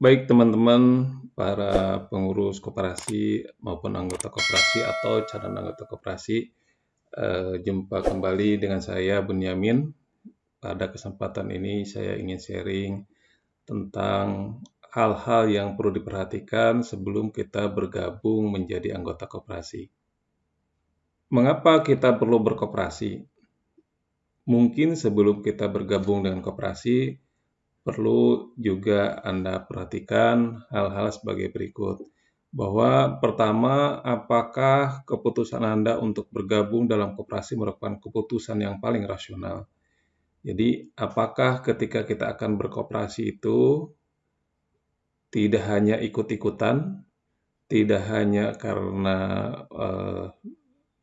Baik teman-teman, para pengurus koperasi maupun anggota koperasi atau calon anggota koperasi, eh, jumpa kembali dengan saya Bunyamin. Pada kesempatan ini saya ingin sharing tentang hal-hal yang perlu diperhatikan sebelum kita bergabung menjadi anggota koperasi. Mengapa kita perlu berkoperasi? Mungkin sebelum kita bergabung dengan koperasi, perlu juga Anda perhatikan hal-hal sebagai berikut. Bahwa pertama, apakah keputusan Anda untuk bergabung dalam koperasi merupakan keputusan yang paling rasional? Jadi, apakah ketika kita akan berkoperasi itu tidak hanya ikut-ikutan, tidak hanya karena uh,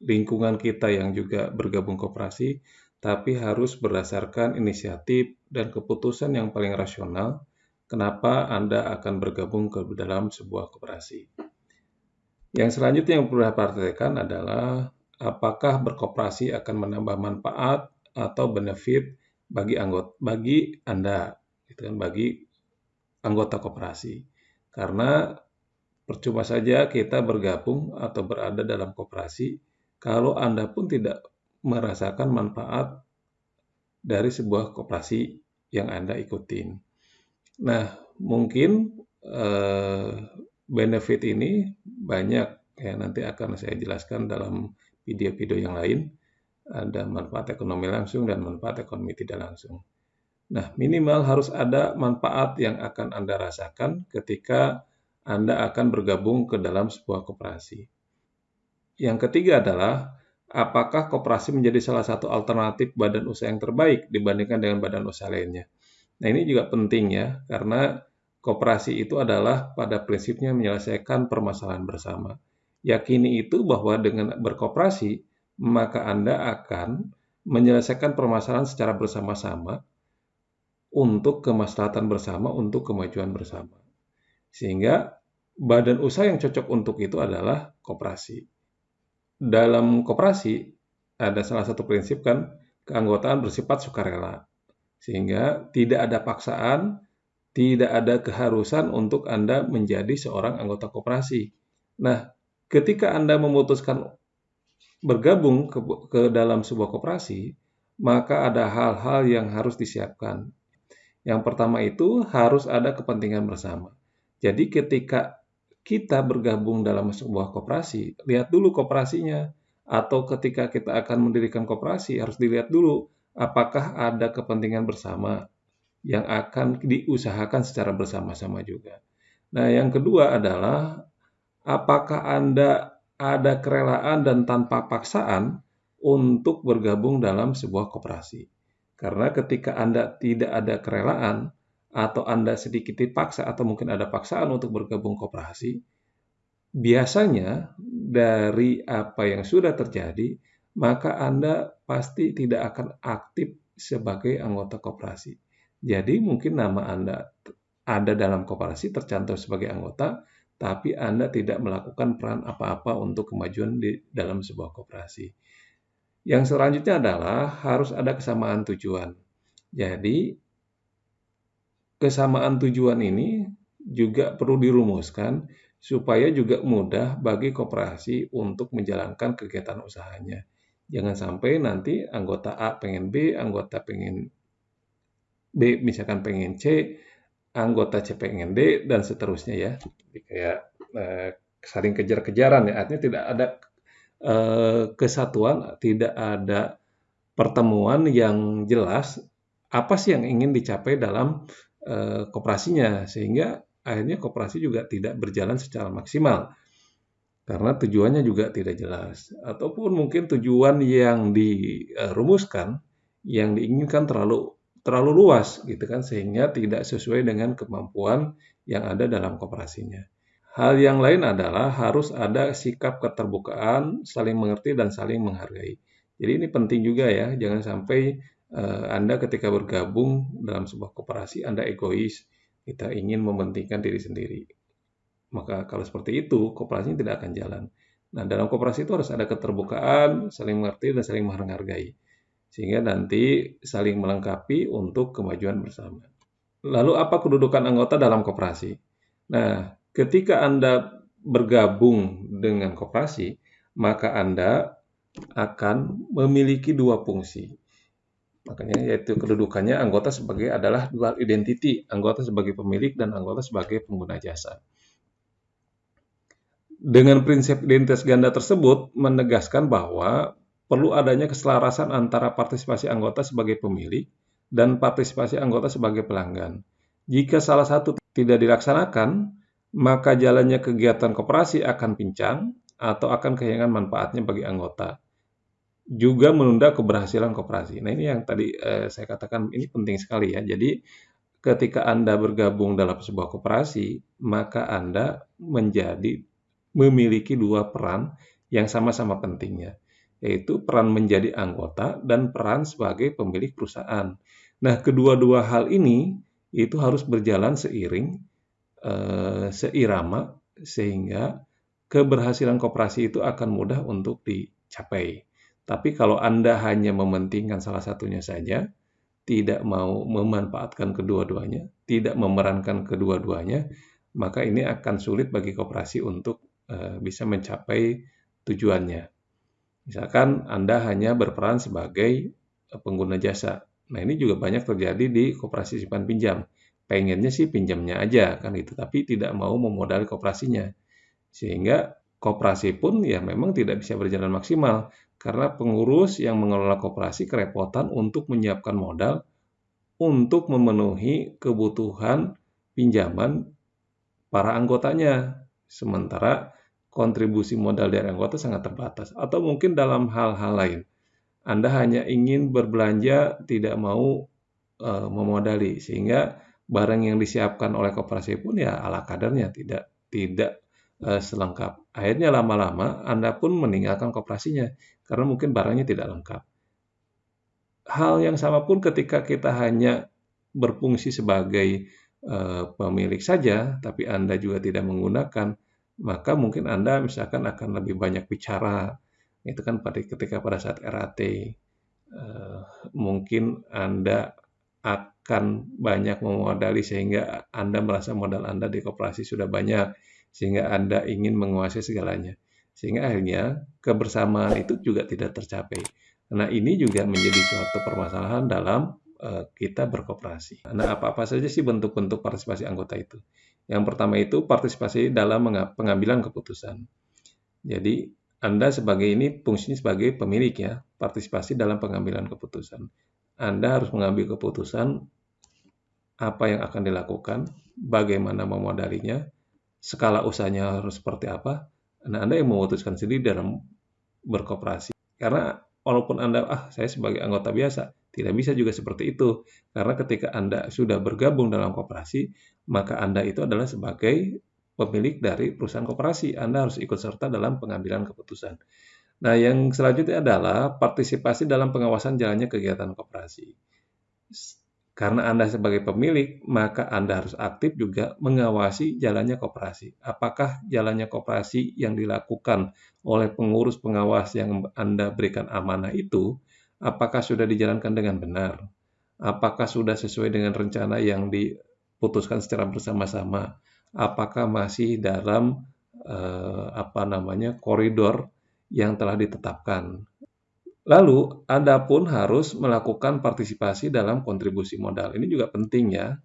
lingkungan kita yang juga bergabung koperasi, tapi harus berdasarkan inisiatif dan keputusan yang paling rasional kenapa Anda akan bergabung ke dalam sebuah koperasi. Yang selanjutnya yang perlu diperhatikan adalah apakah berkoperasi akan menambah manfaat atau benefit bagi anggota bagi Anda, gitu kan, bagi anggota koperasi. Karena percuma saja kita bergabung atau berada dalam koperasi kalau Anda pun tidak merasakan manfaat dari sebuah koperasi yang Anda ikutin. Nah, mungkin eh, benefit ini banyak ya nanti akan saya jelaskan dalam video-video yang lain. Ada manfaat ekonomi langsung dan manfaat ekonomi tidak langsung. Nah, minimal harus ada manfaat yang akan Anda rasakan ketika Anda akan bergabung ke dalam sebuah koperasi. Yang ketiga adalah apakah koperasi menjadi salah satu alternatif badan usaha yang terbaik dibandingkan dengan badan usaha lainnya. Nah ini juga penting ya, karena koperasi itu adalah pada prinsipnya menyelesaikan permasalahan bersama. Yakini itu bahwa dengan berkoperasi, maka Anda akan menyelesaikan permasalahan secara bersama-sama untuk kemaslahatan bersama, untuk kemajuan bersama. Sehingga badan usaha yang cocok untuk itu adalah koperasi dalam koperasi ada salah satu prinsip kan keanggotaan bersifat sukarela. Sehingga tidak ada paksaan, tidak ada keharusan untuk Anda menjadi seorang anggota koperasi. Nah, ketika Anda memutuskan bergabung ke, ke dalam sebuah koperasi, maka ada hal-hal yang harus disiapkan. Yang pertama itu harus ada kepentingan bersama. Jadi ketika kita bergabung dalam sebuah koperasi, lihat dulu koperasinya. Atau ketika kita akan mendirikan koperasi, harus dilihat dulu apakah ada kepentingan bersama yang akan diusahakan secara bersama-sama juga. Nah, yang kedua adalah apakah Anda ada kerelaan dan tanpa paksaan untuk bergabung dalam sebuah koperasi. Karena ketika Anda tidak ada kerelaan, atau Anda sedikit dipaksa atau mungkin ada paksaan untuk bergabung koperasi, biasanya dari apa yang sudah terjadi, maka Anda pasti tidak akan aktif sebagai anggota koperasi. Jadi mungkin nama Anda ada dalam koperasi tercantum sebagai anggota, tapi Anda tidak melakukan peran apa-apa untuk kemajuan di dalam sebuah koperasi. Yang selanjutnya adalah harus ada kesamaan tujuan. Jadi kesamaan tujuan ini juga perlu dirumuskan supaya juga mudah bagi koperasi untuk menjalankan kegiatan usahanya. Jangan sampai nanti anggota A pengen B, anggota pengen B misalkan pengen C, anggota C pengen D dan seterusnya ya. Jadi kayak eh, saling kejar-kejaran ya. Artinya tidak ada eh, kesatuan, tidak ada pertemuan yang jelas apa sih yang ingin dicapai dalam Eh, koperasinya sehingga akhirnya koperasi juga tidak berjalan secara maksimal karena tujuannya juga tidak jelas ataupun mungkin tujuan yang dirumuskan yang diinginkan terlalu terlalu luas gitu kan sehingga tidak sesuai dengan kemampuan yang ada dalam koperasinya. Hal yang lain adalah harus ada sikap keterbukaan, saling mengerti dan saling menghargai. Jadi ini penting juga ya, jangan sampai Anda ketika bergabung dalam sebuah koperasi, Anda egois, kita ingin mementingkan diri sendiri. Maka kalau seperti itu, koperasi tidak akan jalan. Nah, dalam koperasi itu harus ada keterbukaan, saling mengerti, dan saling menghargai. Sehingga nanti saling melengkapi untuk kemajuan bersama. Lalu apa kedudukan anggota dalam koperasi? Nah, ketika Anda bergabung dengan koperasi, maka Anda akan memiliki dua fungsi. Makanya yaitu kedudukannya anggota sebagai adalah dual identity, anggota sebagai pemilik dan anggota sebagai pengguna jasa. Dengan prinsip identitas ganda tersebut menegaskan bahwa perlu adanya keselarasan antara partisipasi anggota sebagai pemilik dan partisipasi anggota sebagai pelanggan. Jika salah satu tidak dilaksanakan, maka jalannya kegiatan koperasi akan pincang atau akan kehilangan manfaatnya bagi anggota juga menunda keberhasilan koperasi. Nah, ini yang tadi eh, saya katakan ini penting sekali ya. Jadi ketika Anda bergabung dalam sebuah koperasi, maka Anda menjadi memiliki dua peran yang sama-sama pentingnya, yaitu peran menjadi anggota dan peran sebagai pemilik perusahaan. Nah, kedua-dua hal ini itu harus berjalan seiring, eh, seirama, sehingga keberhasilan koperasi itu akan mudah untuk dicapai. Tapi kalau Anda hanya mementingkan salah satunya saja, tidak mau memanfaatkan kedua-duanya, tidak memerankan kedua-duanya, maka ini akan sulit bagi koperasi untuk uh, bisa mencapai tujuannya. Misalkan Anda hanya berperan sebagai pengguna jasa. Nah, ini juga banyak terjadi di koperasi simpan pinjam. Pengennya sih pinjamnya aja kan itu, tapi tidak mau memodali koperasinya. Sehingga koperasi pun ya memang tidak bisa berjalan maksimal karena pengurus yang mengelola koperasi kerepotan untuk menyiapkan modal untuk memenuhi kebutuhan pinjaman para anggotanya. Sementara kontribusi modal dari anggota sangat terbatas. Atau mungkin dalam hal-hal lain. Anda hanya ingin berbelanja, tidak mau e, memodali. Sehingga barang yang disiapkan oleh koperasi pun ya ala kadarnya, tidak tidak e, selengkap. Akhirnya lama-lama Anda pun meninggalkan koperasinya karena mungkin barangnya tidak lengkap. Hal yang sama pun ketika kita hanya berfungsi sebagai uh, pemilik saja, tapi Anda juga tidak menggunakan, maka mungkin Anda misalkan akan lebih banyak bicara. Itu kan pada ketika pada saat RAT, uh, eh, mungkin Anda akan banyak memodali sehingga Anda merasa modal Anda di koperasi sudah banyak, sehingga Anda ingin menguasai segalanya. Sehingga akhirnya kebersamaan itu juga tidak tercapai. Nah ini juga menjadi suatu permasalahan dalam uh, kita berkooperasi. Nah apa-apa saja sih bentuk-bentuk partisipasi anggota itu? Yang pertama itu partisipasi dalam pengambilan keputusan. Jadi Anda sebagai ini fungsinya sebagai pemilik ya, partisipasi dalam pengambilan keputusan. Anda harus mengambil keputusan apa yang akan dilakukan, bagaimana memodalinya, skala usahanya harus seperti apa, Nah, Anda yang memutuskan sendiri dalam berkooperasi. Karena walaupun Anda, ah saya sebagai anggota biasa, tidak bisa juga seperti itu. Karena ketika Anda sudah bergabung dalam kooperasi, maka Anda itu adalah sebagai pemilik dari perusahaan kooperasi. Anda harus ikut serta dalam pengambilan keputusan. Nah, yang selanjutnya adalah partisipasi dalam pengawasan jalannya kegiatan kooperasi. Karena Anda sebagai pemilik, maka Anda harus aktif juga mengawasi jalannya koperasi. Apakah jalannya koperasi yang dilakukan oleh pengurus pengawas yang Anda berikan amanah itu, apakah sudah dijalankan dengan benar? Apakah sudah sesuai dengan rencana yang diputuskan secara bersama-sama? Apakah masih dalam eh, apa namanya koridor yang telah ditetapkan? Lalu, Anda pun harus melakukan partisipasi dalam kontribusi modal. Ini juga penting ya,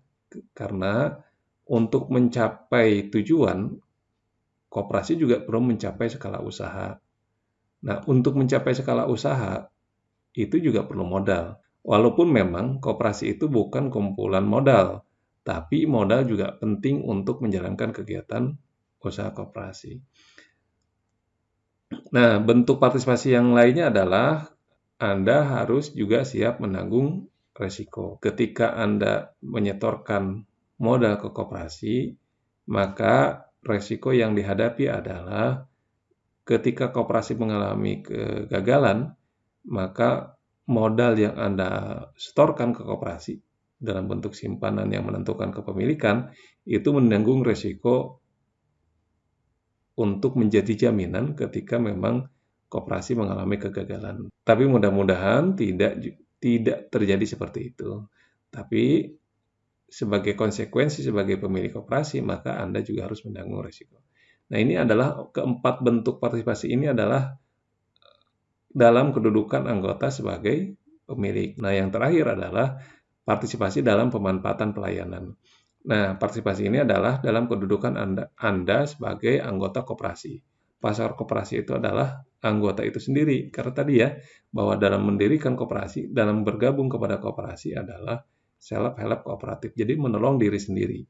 karena untuk mencapai tujuan, kooperasi juga perlu mencapai skala usaha. Nah, untuk mencapai skala usaha, itu juga perlu modal. Walaupun memang kooperasi itu bukan kumpulan modal, tapi modal juga penting untuk menjalankan kegiatan usaha kooperasi. Nah, bentuk partisipasi yang lainnya adalah anda harus juga siap menanggung resiko. Ketika Anda menyetorkan modal ke koperasi, maka resiko yang dihadapi adalah ketika koperasi mengalami kegagalan, maka modal yang Anda setorkan ke koperasi dalam bentuk simpanan yang menentukan kepemilikan itu menanggung resiko untuk menjadi jaminan ketika memang koperasi mengalami kegagalan. Tapi mudah-mudahan tidak tidak terjadi seperti itu. Tapi sebagai konsekuensi sebagai pemilik koperasi, maka Anda juga harus menanggung risiko. Nah, ini adalah keempat bentuk partisipasi ini adalah dalam kedudukan anggota sebagai pemilik. Nah, yang terakhir adalah partisipasi dalam pemanfaatan pelayanan. Nah, partisipasi ini adalah dalam kedudukan Anda, Anda sebagai anggota koperasi. Pasar koperasi itu adalah anggota itu sendiri. Karena tadi ya, bahwa dalam mendirikan koperasi, dalam bergabung kepada koperasi adalah self-help kooperatif. Jadi menolong diri sendiri.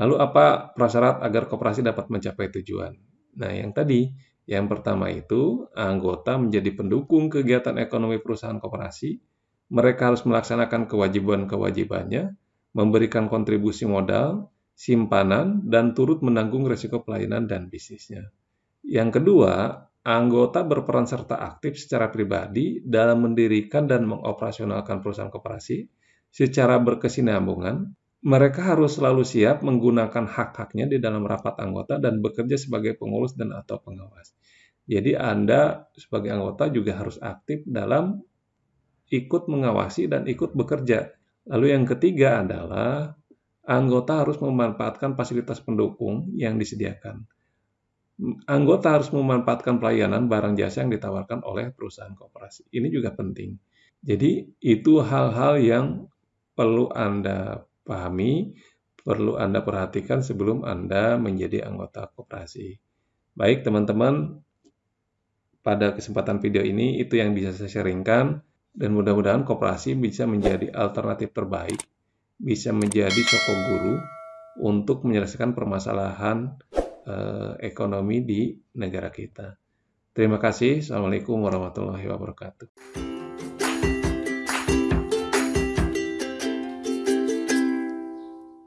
Lalu apa prasyarat agar koperasi dapat mencapai tujuan? Nah, yang tadi, yang pertama itu anggota menjadi pendukung kegiatan ekonomi perusahaan koperasi. Mereka harus melaksanakan kewajiban-kewajibannya, memberikan kontribusi modal, simpanan, dan turut menanggung risiko pelayanan dan bisnisnya. Yang kedua, anggota berperan serta aktif secara pribadi dalam mendirikan dan mengoperasionalkan perusahaan koperasi secara berkesinambungan, mereka harus selalu siap menggunakan hak-haknya di dalam rapat anggota dan bekerja sebagai pengurus dan atau pengawas. Jadi Anda sebagai anggota juga harus aktif dalam ikut mengawasi dan ikut bekerja. Lalu yang ketiga adalah anggota harus memanfaatkan fasilitas pendukung yang disediakan. Anggota harus memanfaatkan pelayanan barang jasa yang ditawarkan oleh perusahaan kooperasi. Ini juga penting. Jadi itu hal-hal yang perlu Anda pahami, perlu Anda perhatikan sebelum Anda menjadi anggota koperasi. Baik teman-teman, pada kesempatan video ini itu yang bisa saya sharingkan dan mudah-mudahan koperasi bisa menjadi alternatif terbaik, bisa menjadi soko guru untuk menyelesaikan permasalahan eh, ekonomi di negara kita. Terima kasih. Assalamualaikum warahmatullahi wabarakatuh.